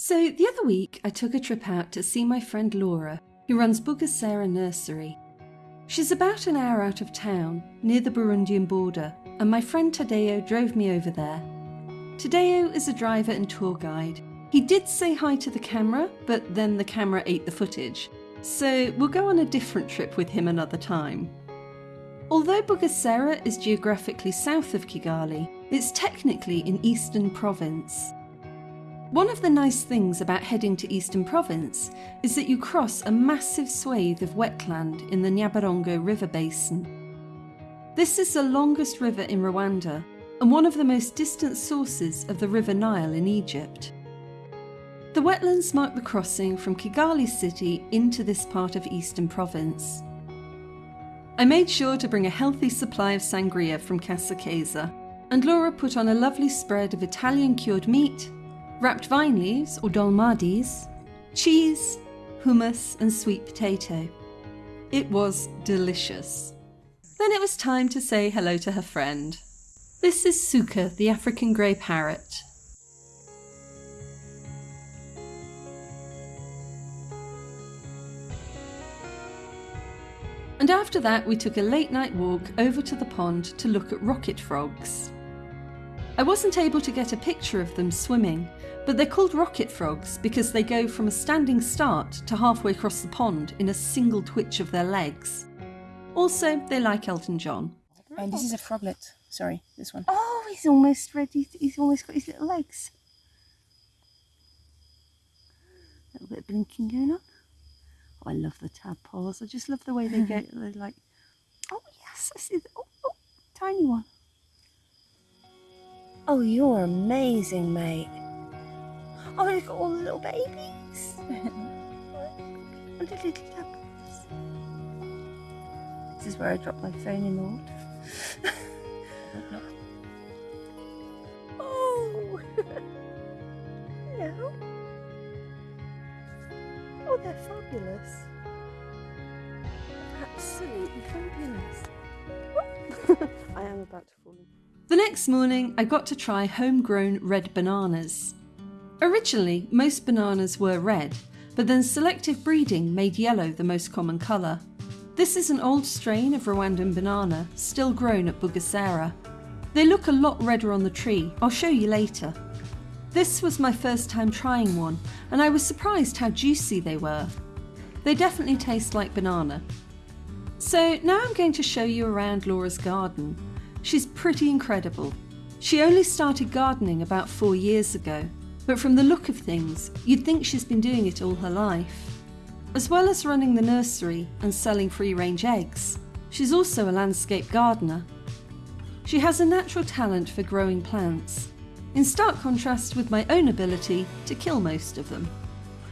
So, the other week, I took a trip out to see my friend Laura, who runs Bugesera Nursery. She's about an hour out of town, near the Burundian border, and my friend Tadeo drove me over there. Tadeo is a driver and tour guide. He did say hi to the camera, but then the camera ate the footage, so we'll go on a different trip with him another time. Although Bugesera is geographically south of Kigali, it's technically in Eastern Province. One of the nice things about heading to Eastern Province is that you cross a massive swathe of wetland in the Nyabarongo River basin. This is the longest river in Rwanda and one of the most distant sources of the River Nile in Egypt. The wetlands mark the crossing from Kigali city into this part of Eastern Province. I made sure to bring a healthy supply of sangria from Casa and Laura put on a lovely spread of Italian cured meat, wrapped vine leaves or dolmades, cheese, hummus, and sweet potato. It was delicious. Then it was time to say hello to her friend. This is Suka, the African grey parrot. And after that, we took a late night walk over to the pond to look at rocket frogs. I wasn't able to get a picture of them swimming, but they're called rocket frogs because they go from a standing start to halfway across the pond in a single twitch of their legs. Also, they like Elton John. And this is a froglet. Sorry, this one. Oh, he's almost ready. He's almost got his little legs. A little bit of blinking going on. Oh, I love the tadpoles. I just love the way they go. They're like, oh yes, I see. The, oh, oh, tiny one. Oh, you're amazing, mate. Oh, look at all the little babies. and the little tadpoles. This is where I dropped my phone in the water. oh, hello. Oh, they're fabulous. Absolutely fabulous. I am about to fall in. The next morning, I got to try homegrown red bananas. Originally, most bananas were red, but then selective breeding made yellow the most common colour. This is an old strain of Rwandan banana, still grown at Bugesera. They look a lot redder on the tree, I'll show you later. This was my first time trying one, and I was surprised how juicy they were. They definitely taste like banana. So now I'm going to show you around Laura's garden. She's pretty incredible. She only started gardening about four years ago, but from the look of things, you'd think she's been doing it all her life. As well as running the nursery and selling free range eggs, she's also a landscape gardener. She has a natural talent for growing plants, in stark contrast with my own ability to kill most of them.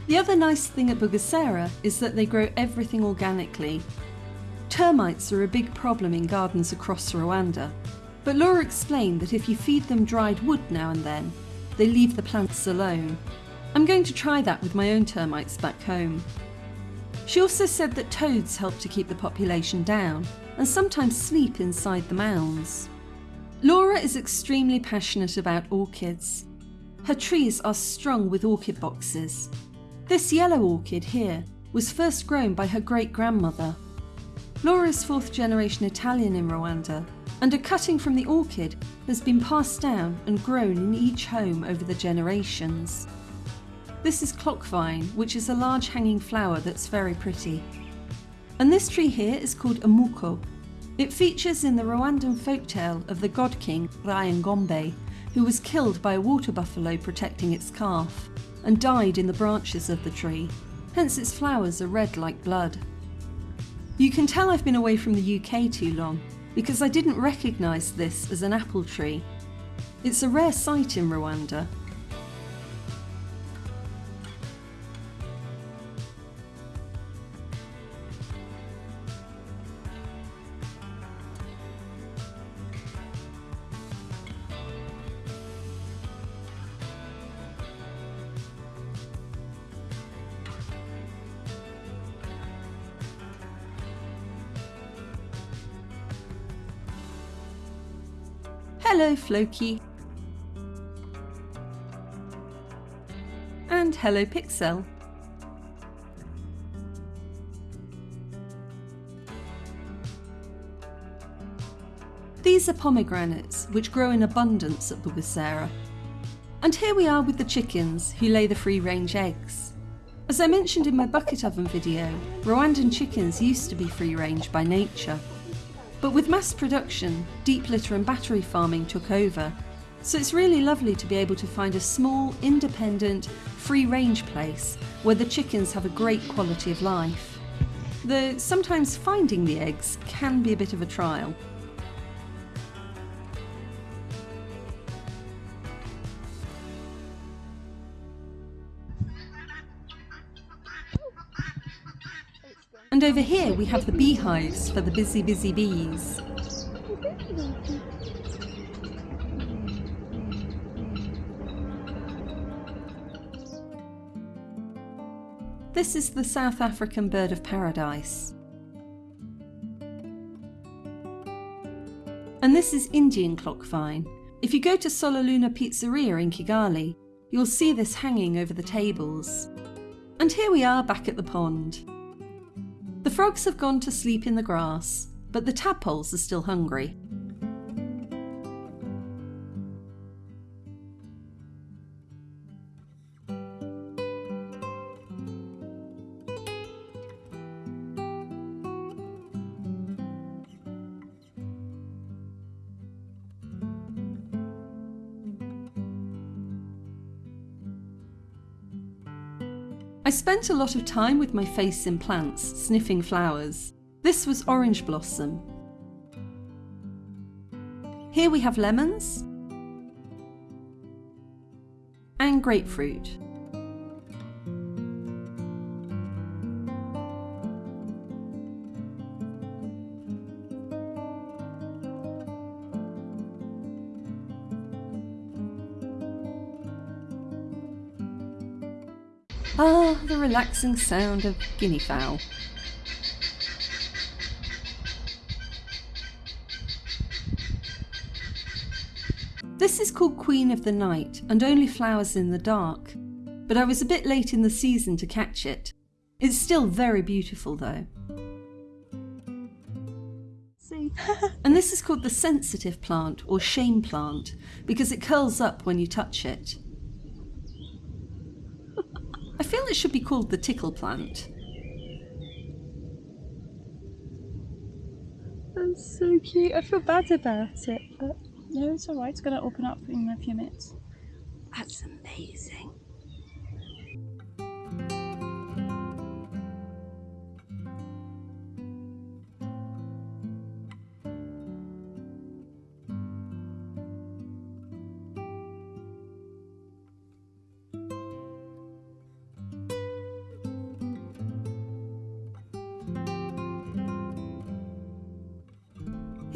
The other nice thing at Bugesera is that they grow everything organically. Termites are a big problem in gardens across Rwanda, but Laura explained that if you feed them dried wood now and then, they leave the plants alone. I'm going to try that with my own termites back home. She also said that toads help to keep the population down and sometimes sleep inside the mounds. Laura is extremely passionate about orchids. Her trees are strung with orchid boxes. This yellow orchid here was first grown by her great grandmother. Laura is fourth generation Italian in Rwanda, and a cutting from the orchid has been passed down and grown in each home over the generations. This is clockvine, which is a large hanging flower that's very pretty. And this tree here is called amuko. It features in the Rwandan folktale of the god king Ryan Ryangombe, who was killed by a water buffalo protecting its calf, and died in the branches of the tree, hence its flowers are red like blood. You can tell I've been away from the UK too long, because I didn't recognise this as an apple tree. It's a rare sight in Rwanda, Floki. And hello Pixel. These are pomegranates, which grow in abundance at Bugesera. And here we are with the chickens, who lay the free-range eggs. As I mentioned in my bucket oven video, Rwandan chickens used to be free-range by nature. But with mass production, deep litter and battery farming took over, so it's really lovely to be able to find a small, independent, free-range place where the chickens have a great quality of life. Though sometimes finding the eggs can be a bit of a trial. And over here we have the beehives for the busy, busy bees. This is the South African bird of paradise. And this is Indian clock vine. If you go to Solaluna Pizzeria in Kigali, you'll see this hanging over the tables. And here we are back at the pond. Frogs have gone to sleep in the grass, but the tadpoles are still hungry. I spent a lot of time with my face in plants, sniffing flowers. This was orange blossom. Here we have lemons and grapefruit. The relaxing sound of guinea fowl. This is called Queen of the Night and only flowers in the dark, but I was a bit late in the season to catch it. It's still very beautiful though. See? and this is called the sensitive plant or shame plant because it curls up when you touch it. I feel it should be called the tickle plant. That's so cute. I feel bad about it, but no, it's alright. It's going to open up in a few minutes. That's amazing.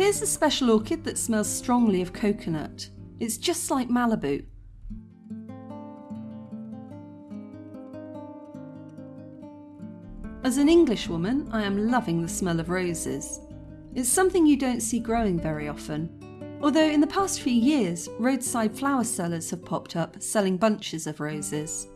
Here's a special orchid that smells strongly of coconut. It's just like Malibu. As an Englishwoman, I am loving the smell of roses. It's something you don't see growing very often. Although in the past few years, roadside flower sellers have popped up selling bunches of roses.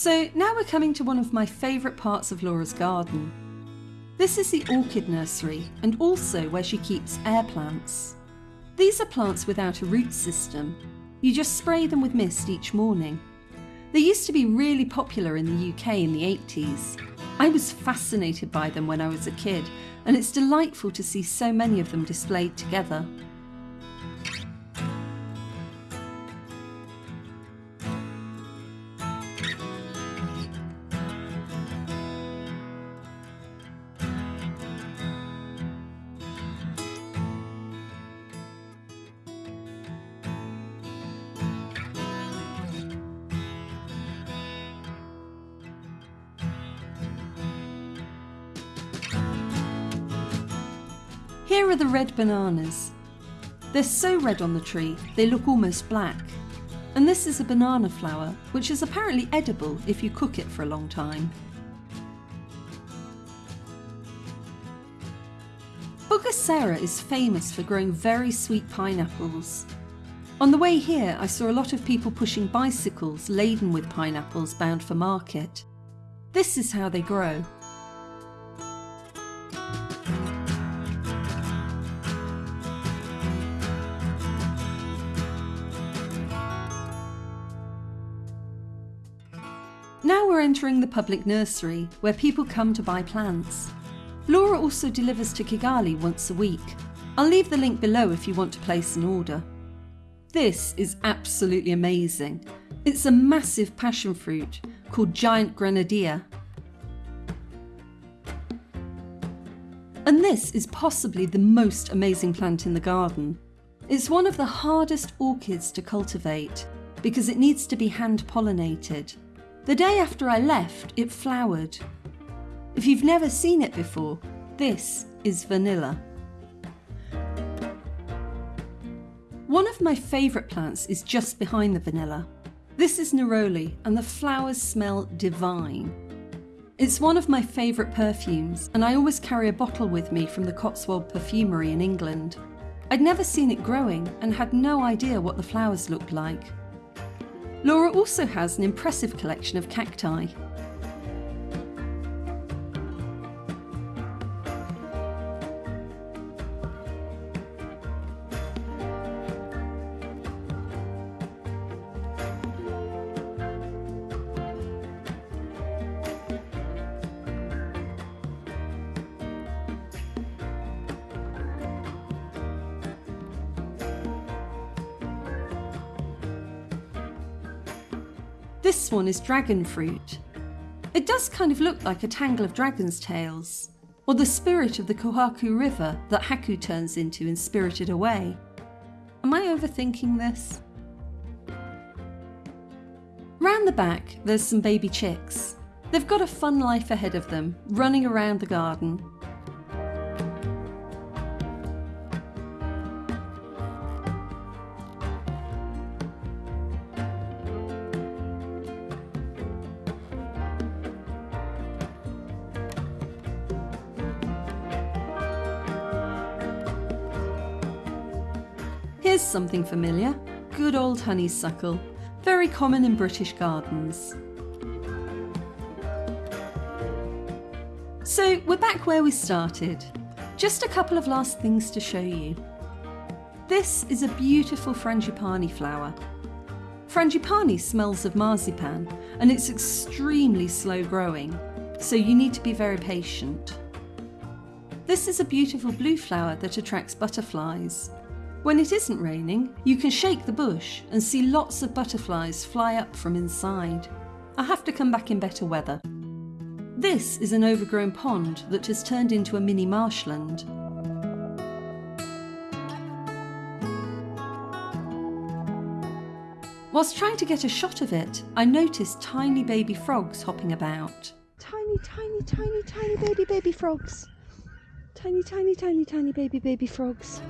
So now we're coming to one of my favourite parts of Laura's garden. This is the orchid nursery and also where she keeps air plants. These are plants without a root system. You just spray them with mist each morning. They used to be really popular in the UK in the 80s. I was fascinated by them when I was a kid and it's delightful to see so many of them displayed together. Here are the red bananas. They're so red on the tree, they look almost black. And this is a banana flower, which is apparently edible if you cook it for a long time. Bugesera is famous for growing very sweet pineapples. On the way here, I saw a lot of people pushing bicycles laden with pineapples bound for market. This is how they grow. We're entering the public nursery, where people come to buy plants. Laura also delivers to Kigali once a week. I'll leave the link below if you want to place an order. This is absolutely amazing. It's a massive passion fruit called giant granadilla. And this is possibly the most amazing plant in the garden. It's one of the hardest orchids to cultivate because it needs to be hand pollinated. The day after I left, it flowered. If you've never seen it before, this is vanilla. One of my favourite plants is just behind the vanilla. This is neroli and the flowers smell divine. It's one of my favourite perfumes and I always carry a bottle with me from the Cotswold Perfumery in England. I'd never seen it growing and had no idea what the flowers looked like. Laura also has an impressive collection of cacti. This one is dragon fruit. It does kind of look like a tangle of dragon's tails, or the spirit of the Kohaku River that Haku turns into in Spirited Away. Am I overthinking this? Round the back, there's some baby chicks. They've got a fun life ahead of them, running around the garden, something familiar good old honeysuckle, very common in British gardens. So we're back where we started. Just a couple of last things to show you. This is a beautiful frangipani flower. Frangipani smells of marzipan and it's extremely slow growing, so you need to be very patient. This is a beautiful blue flower that attracts butterflies. When it isn't raining, you can shake the bush and see lots of butterflies fly up from inside. I have to come back in better weather. This is an overgrown pond that has turned into a mini marshland. Whilst trying to get a shot of it, I noticed tiny baby frogs hopping about. Tiny, tiny, tiny, tiny baby, baby frogs. Tiny, tiny, tiny, tiny baby, baby frogs.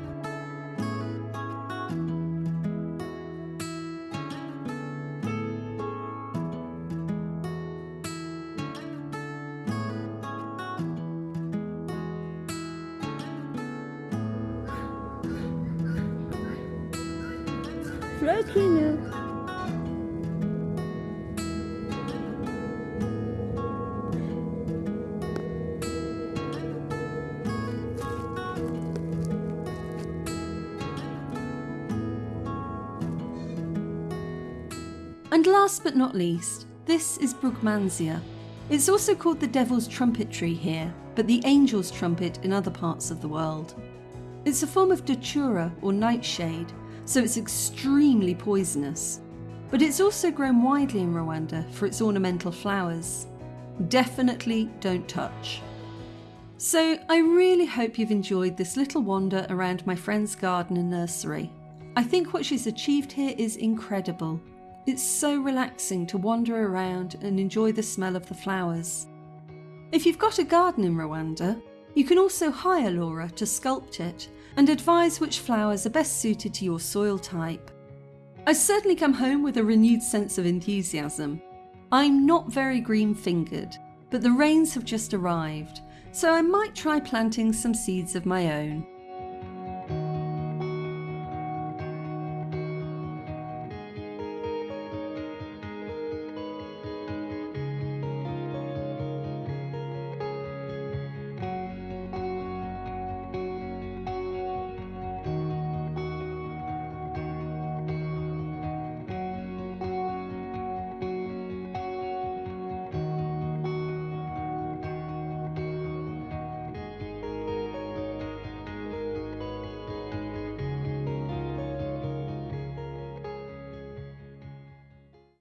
Frogino. And last but not least, this is Brugmansia. It's also called the Devil's Trumpet Tree here, but the Angel's Trumpet in other parts of the world. It's a form of datura or nightshade, so it's extremely poisonous. But it's also grown widely in Rwanda for its ornamental flowers. Definitely don't touch. So I really hope you've enjoyed this little wander around my friend's garden and nursery. I think what she's achieved here is incredible. It's so relaxing to wander around and enjoy the smell of the flowers. If you've got a garden in Rwanda, you can also hire Laura to sculpt it and advise which flowers are best suited to your soil type. I certainly come home with a renewed sense of enthusiasm. I'm not very green fingered, but the rains have just arrived, so I might try planting some seeds of my own.